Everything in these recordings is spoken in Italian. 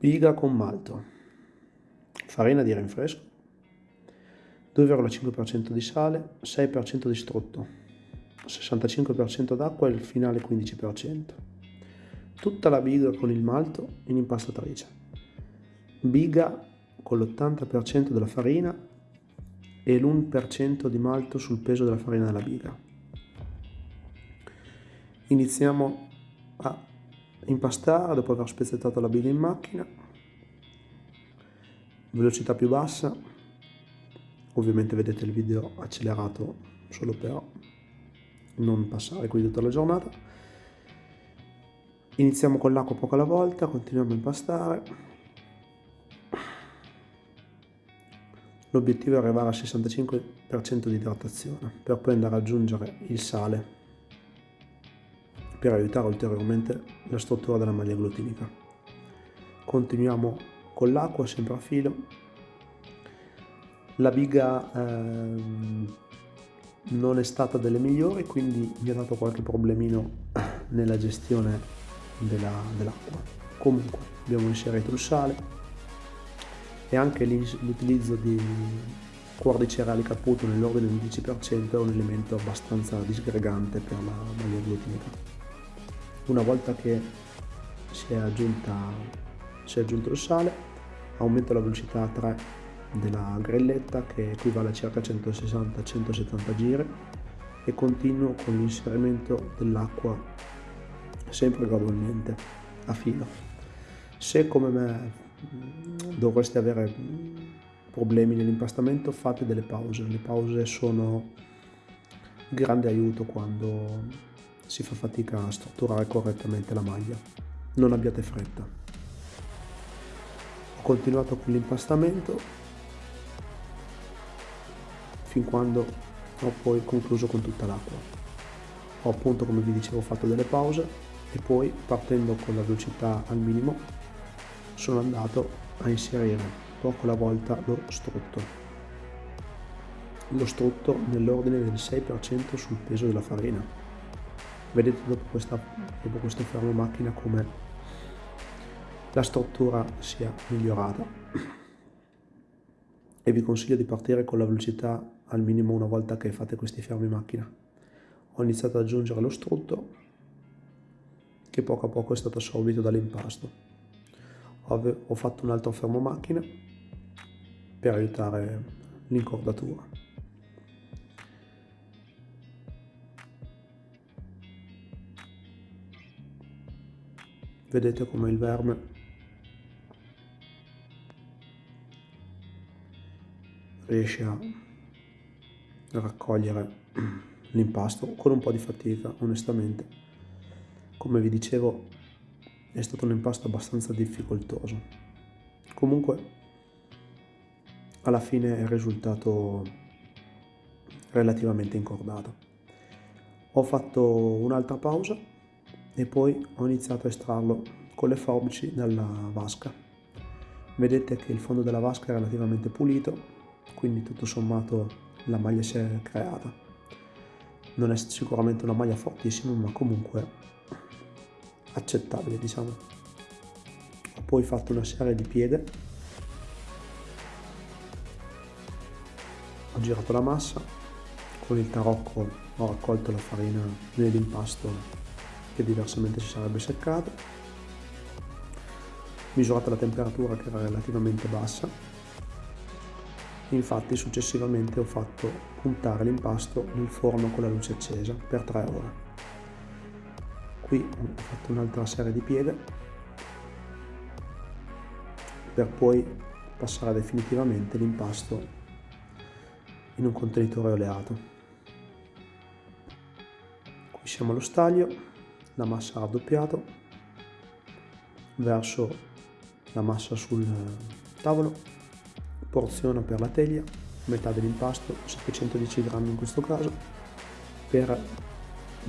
Biga con malto, farina di rinfresco, 2,5% di sale, 6% di strutto, 65% d'acqua e il finale 15%. Tutta la biga con il malto in impastatrice. Biga con l'80% della farina e l'1% di malto sul peso della farina della biga. Iniziamo a impastare dopo aver spezzettato la biga in macchina, velocità più bassa, ovviamente vedete il video accelerato solo per non passare qui tutta la giornata. Iniziamo con l'acqua poco alla volta, continuiamo a impastare. L'obiettivo è arrivare al 65% di idratazione per poi andare ad aggiungere il sale per aiutare ulteriormente la struttura della maglia glutinica. Continuiamo con l'acqua sempre a filo. La biga ehm, non è stata delle migliori, quindi mi ha dato qualche problemino nella gestione dell'acqua. Dell Comunque abbiamo inserito il sale e anche l'utilizzo di cuore di cereali caputo nell'ordine del 10% è un elemento abbastanza disgregante per la maglia glutinica una volta che si è, aggiunta, si è aggiunto il sale aumento la velocità a 3 della grelletta che equivale a circa 160-170 giri e continuo con l'inserimento dell'acqua sempre gradualmente a filo se come me dovreste avere problemi nell'impastamento fate delle pause le pause sono grande aiuto quando si fa fatica a strutturare correttamente la maglia. Non abbiate fretta. Continuato con l'impastamento fin quando ho poi concluso con tutta l'acqua. Ho appunto, come vi dicevo, fatto delle pause e poi partendo con la velocità al minimo sono andato a inserire poco alla volta lo strutto. Lo strutto nell'ordine del 6% sul peso della farina vedete dopo, questa, dopo questo fermo macchina come la struttura sia migliorata. E vi consiglio di partire con la velocità al minimo una volta che fate questi fermi macchina. Ho iniziato ad aggiungere lo strutto che poco a poco è stato assorbito dall'impasto. Ho fatto un altro fermo macchina per aiutare l'incordatura. Vedete come il verme riesce a raccogliere l'impasto con un po' di fatica onestamente. Come vi dicevo è stato un impasto abbastanza difficoltoso. Comunque alla fine è risultato relativamente incordato. Ho fatto un'altra pausa e poi ho iniziato a estrarlo con le forbici dalla vasca. Vedete che il fondo della vasca è relativamente pulito, quindi tutto sommato la maglia si è creata. Non è sicuramente una maglia fortissima, ma comunque accettabile, diciamo. Ho poi fatto una serie di piede. Ho girato la massa, con il tarocco ho raccolto la farina nell'impasto che diversamente si sarebbe seccato misurata la temperatura che era relativamente bassa infatti successivamente ho fatto puntare l'impasto nel forno con la luce accesa per 3 ore. Qui ho fatto un'altra serie di pieghe per poi passare definitivamente l'impasto in un contenitore oleato. Qui siamo allo staglio la massa raddoppiato verso la massa sul tavolo porzione per la teglia metà dell'impasto 710 grammi in questo caso per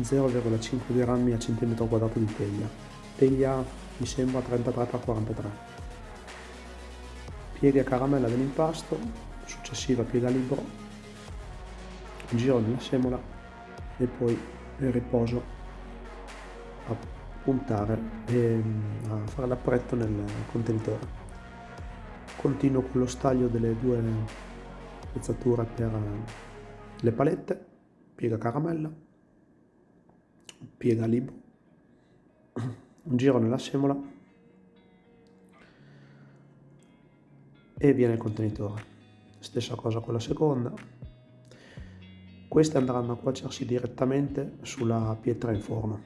0,5 grammi a centimetro quadrato di teglia teglia mi sembra 33 x 43 piega caramella dell'impasto successiva piega libero giro nella semola e poi riposo puntare e a fare l'appretto nel contenitore. Continuo con lo staglio delle due pezzature per le palette, piega caramella, piega libro, un giro nella semola e viene il contenitore. Stessa cosa con la seconda. Queste andranno a cuocersi direttamente sulla pietra in forno.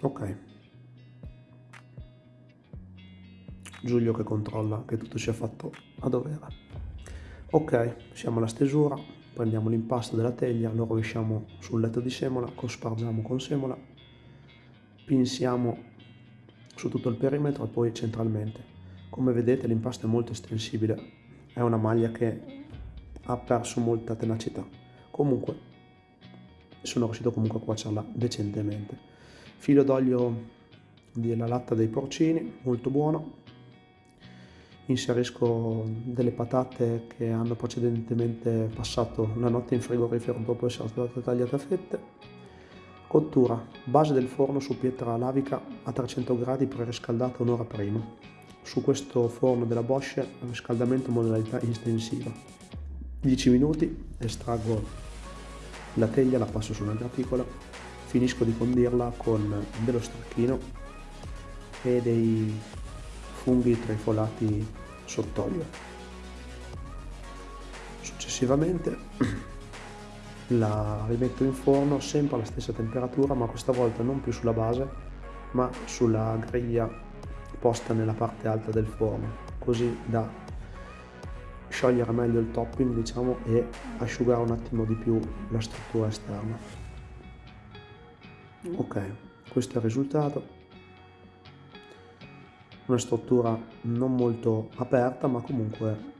Ok. Giulio che controlla che tutto sia fatto a dovere. Ok, siamo alla stesura, prendiamo l'impasto della teglia, lo rovesciamo sul letto di semola, cospargiamo con semola, pinsiamo su tutto il perimetro e poi centralmente. Come vedete l'impasto è molto estensibile, è una maglia che ha perso molta tenacità. Comunque sono riuscito comunque a cuocerla decentemente. Filo d'olio della latta dei porcini, molto buono, inserisco delle patate che hanno precedentemente passato la notte in frigorifero dopo essere state tagliate a fette. Cottura, base del forno su pietra lavica a 300 gradi preriscaldata un'ora prima. Su questo forno della Bosch riscaldamento modalità estensiva. 10 minuti, estraggo la teglia, la passo su una graticola, finisco di condirla con dello stracchino e dei funghi trifolati sott'olio. Successivamente la rimetto in forno sempre alla stessa temperatura ma questa volta non più sulla base ma sulla griglia posta nella parte alta del forno così da sciogliere meglio il topping diciamo e asciugare un attimo di più la struttura esterna ok questo è il risultato una struttura non molto aperta ma comunque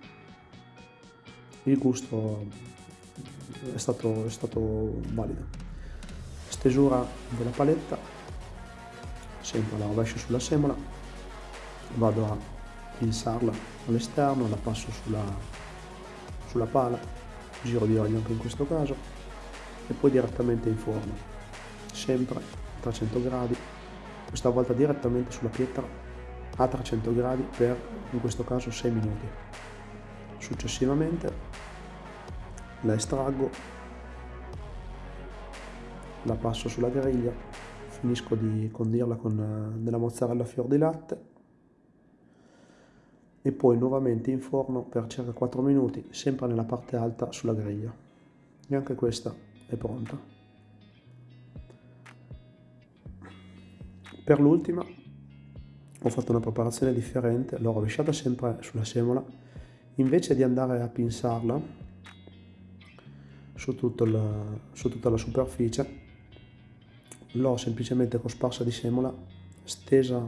il gusto è stato, è stato valido. Stesura della paletta sempre la rovescio sulla semola vado a pinsarla all'esterno la passo sulla, sulla pala giro di olio anche in questo caso e poi direttamente in forno. Sempre a 300 gradi questa volta direttamente sulla pietra a 300 gradi per in questo caso 6 minuti. Successivamente la estraggo, la passo sulla griglia, finisco di condirla con eh, della mozzarella fior di latte e poi nuovamente in forno per circa 4 minuti, sempre nella parte alta sulla griglia. E anche questa è pronta. Per l'ultima ho fatto una preparazione differente, l'ho rovesciata sempre sulla semola, invece di andare a pinsarla su, il, su tutta la superficie, l'ho semplicemente cosparsa di semola, stesa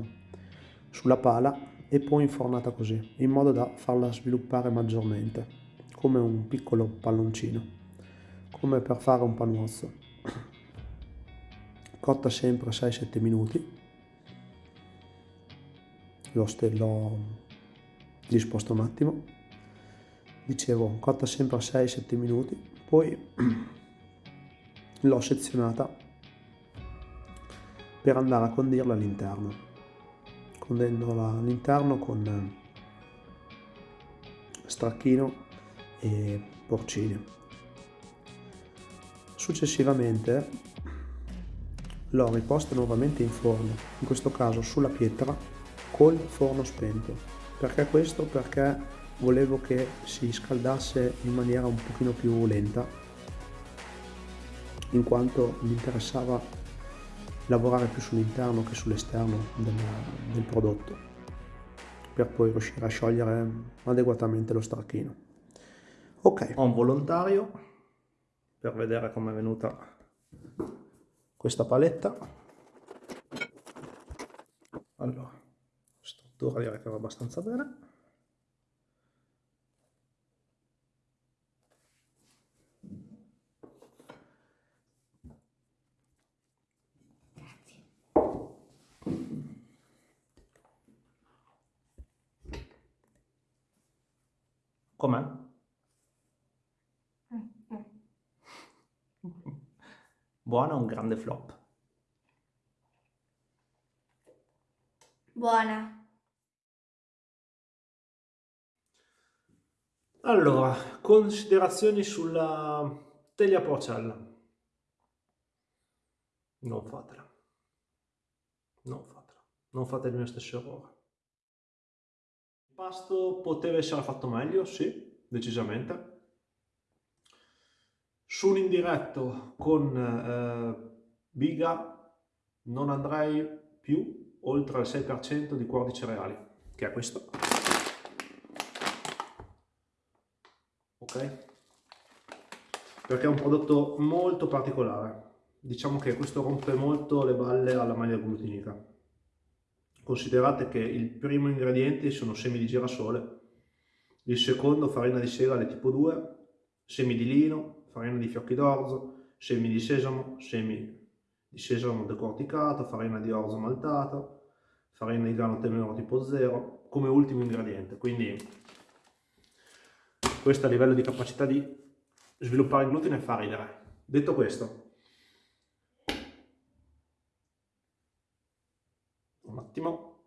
sulla pala e poi infornata così, in modo da farla sviluppare maggiormente, come un piccolo palloncino, come per fare un panuozzo. Cotta sempre 6-7 minuti l'ho, l'ho disposto un attimo. Dicevo cotta sempre a 6-7 minuti. Poi l'ho sezionata per andare a condirla all'interno. Condendola all'interno con stracchino e porcini. Successivamente l'ho riposta nuovamente in forno in questo caso sulla pietra col forno spento. Perché questo? Perché volevo che si scaldasse in maniera un pochino più lenta, in quanto mi interessava lavorare più sull'interno che sull'esterno del, del prodotto, per poi riuscire a sciogliere adeguatamente lo stracchino. Ok, ho un volontario per vedere come è venuta questa paletta. Allora, struttura direi che va abbastanza bene Com'è? Buono o un grande flop? Buona. Allora, considerazioni sulla teglia porcella. Non fatela. Non fatela. Non fate il mio stesso errore. Il pasto poteva essere fatto meglio, sì, decisamente. Su un indiretto con eh, biga non andrei più oltre il 6% di cuore di cereali, che è questo. Ok? Perché è un prodotto molto particolare. Diciamo che questo rompe molto le balle alla maglia glutinica. Considerate che il primo ingrediente sono semi di girasole, il secondo farina di segale tipo 2, semi di lino, farina di fiocchi d'orzo, semi di sesamo, semi di sesamo decorticato, farina di orzo maltato, farina di grano temero tipo 0, come ultimo ingrediente. Quindi questo a livello di capacità di sviluppare il glutine fa ridere. Detto questo, un attimo.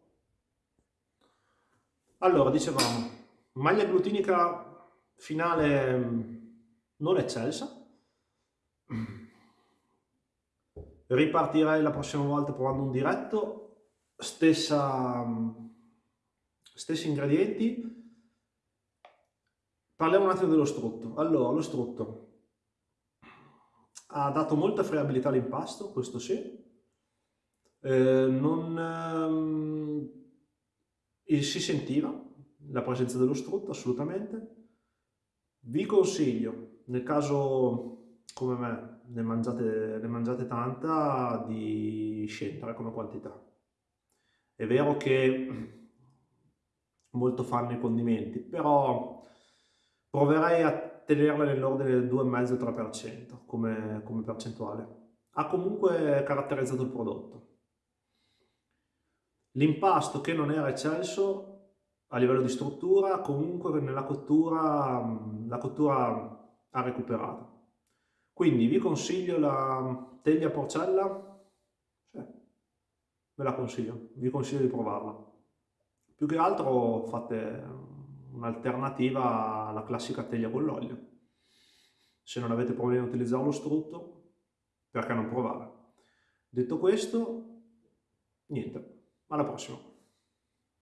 Allora, dicevamo, maglia glutinica finale non eccelsa. Ripartirei la prossima volta provando un diretto, stessa, stessi ingredienti. Parliamo un attimo dello strutto. Allora, lo strutto ha dato molta friabilità all'impasto, questo sì. Eh, non, ehm, si sentiva la presenza dello strutto, assolutamente. Vi consiglio nel caso come me ne mangiate, ne mangiate tanta, di scendere come quantità. È vero che molto fanno i condimenti, però proverei a tenerla nell'ordine del 2,5-3% come, come percentuale. Ha comunque caratterizzato il prodotto. L'impasto che non era eccelso a livello di struttura, comunque nella cottura, la cottura ha recuperato. Quindi vi consiglio la teglia porcella, cioè, ve la consiglio, vi consiglio di provarla. Più che altro fate un'alternativa alla classica teglia con l'olio. Se non avete problemi a utilizzare lo strutto, perché non provare? Detto questo, niente, alla prossima.